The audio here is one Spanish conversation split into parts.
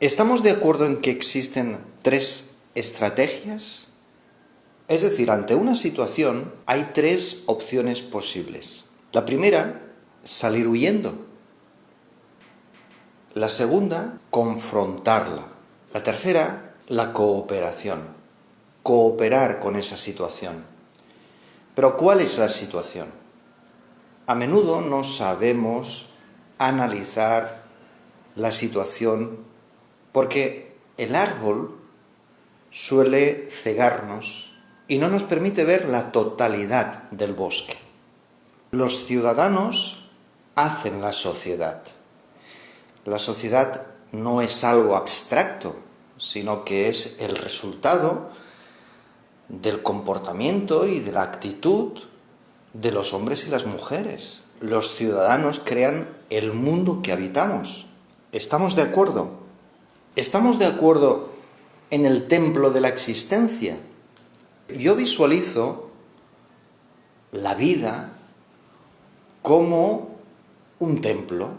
¿Estamos de acuerdo en que existen tres estrategias? Es decir, ante una situación hay tres opciones posibles. La primera, salir huyendo. La segunda, confrontarla. La tercera, la cooperación. Cooperar con esa situación. Pero ¿cuál es la situación? A menudo no sabemos analizar la situación porque el árbol suele cegarnos y no nos permite ver la totalidad del bosque. Los ciudadanos hacen la sociedad. La sociedad no es algo abstracto, sino que es el resultado del comportamiento y de la actitud de los hombres y las mujeres. Los ciudadanos crean el mundo que habitamos. ¿Estamos de acuerdo? ¿Estamos de acuerdo en el templo de la existencia? Yo visualizo la vida como un templo.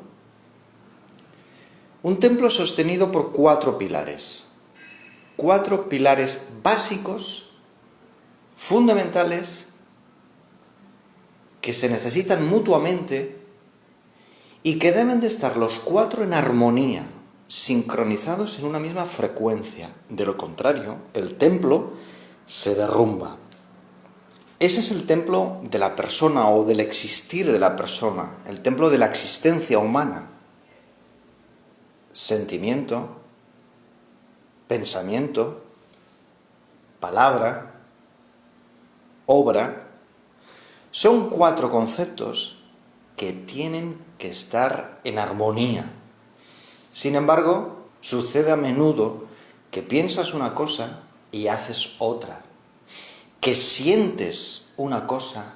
Un templo sostenido por cuatro pilares. Cuatro pilares básicos fundamentales que se necesitan mutuamente y que deben de estar los cuatro en armonía, sincronizados en una misma frecuencia. De lo contrario, el templo se derrumba. Ese es el templo de la persona o del existir de la persona, el templo de la existencia humana. Sentimiento, pensamiento, palabra, obra, son cuatro conceptos que tienen que estar en armonía. Sin embargo, sucede a menudo que piensas una cosa y haces otra, que sientes una cosa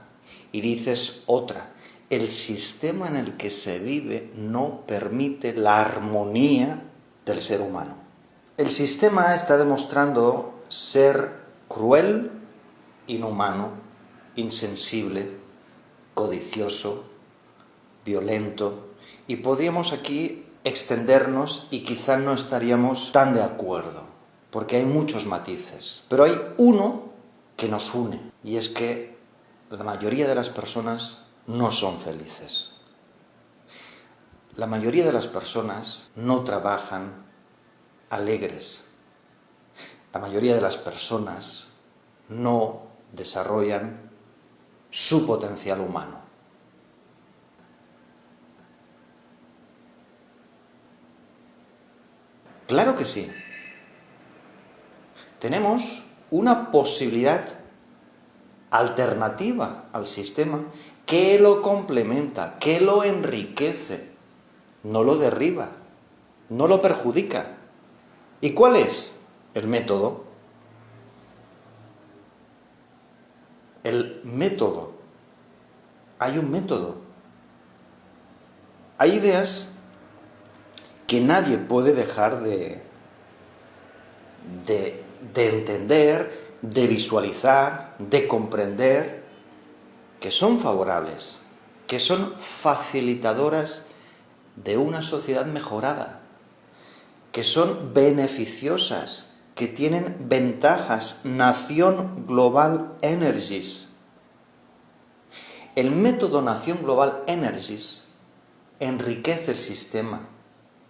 y dices otra. El sistema en el que se vive no permite la armonía del ser humano. El sistema está demostrando ser cruel inhumano, insensible, codicioso, violento, y podríamos aquí extendernos y quizá no estaríamos tan de acuerdo, porque hay muchos matices. Pero hay uno que nos une, y es que la mayoría de las personas no son felices. La mayoría de las personas no trabajan alegres. La mayoría de las personas no desarrollan su potencial humano. Claro que sí. Tenemos una posibilidad alternativa al sistema que lo complementa, que lo enriquece, no lo derriba, no lo perjudica. ¿Y cuál es el método? el método. Hay un método. Hay ideas que nadie puede dejar de, de, entender, de visualizar, de comprender, que son favorables, que son facilitadoras de una sociedad mejorada, que son beneficiosas, que tienen ventajas. Nación Global Energies. El método Nación Global Energies enriquece el sistema,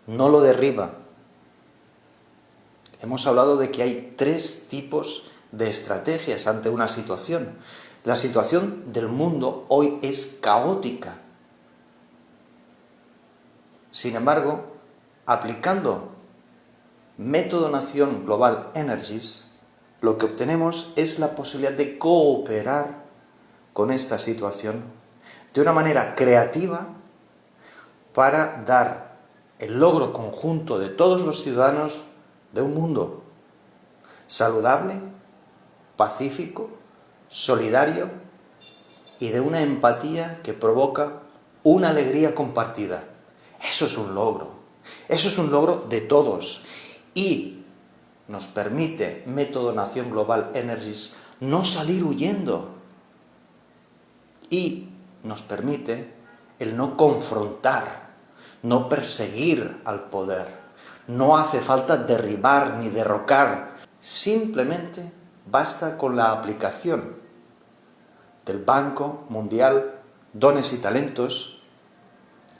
no lo derriba. Hemos hablado de que hay tres tipos de estrategias ante una situación. La situación del mundo hoy es caótica. Sin embargo, aplicando método Nación Global Energies, lo que obtenemos es la posibilidad de cooperar con esta situación de una manera creativa para dar el logro conjunto de todos los ciudadanos de un mundo saludable, pacífico, solidario y de una empatía que provoca una alegría compartida. Eso es un logro. Eso es un logro de todos y nos permite Método Nación Global Energies no salir huyendo y nos permite el no confrontar, no perseguir al poder, No hace falta derribar ni derrocar, simplemente basta con la aplicación del Banco Mundial Dones y Talentos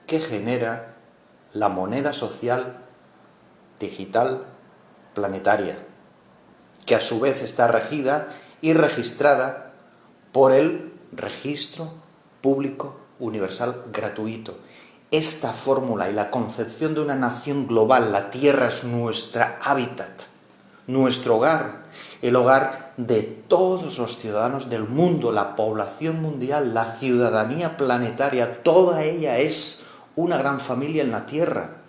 que genera la moneda social digital planetaria, que a su vez está regida y registrada por el Registro Público Universal Gratuito. Esta fórmula y la concepción de una nación global, la Tierra es nuestra hábitat, nuestro hogar, el hogar de todos los ciudadanos del mundo, la población mundial, la ciudadanía planetaria, toda ella es una gran familia en la Tierra.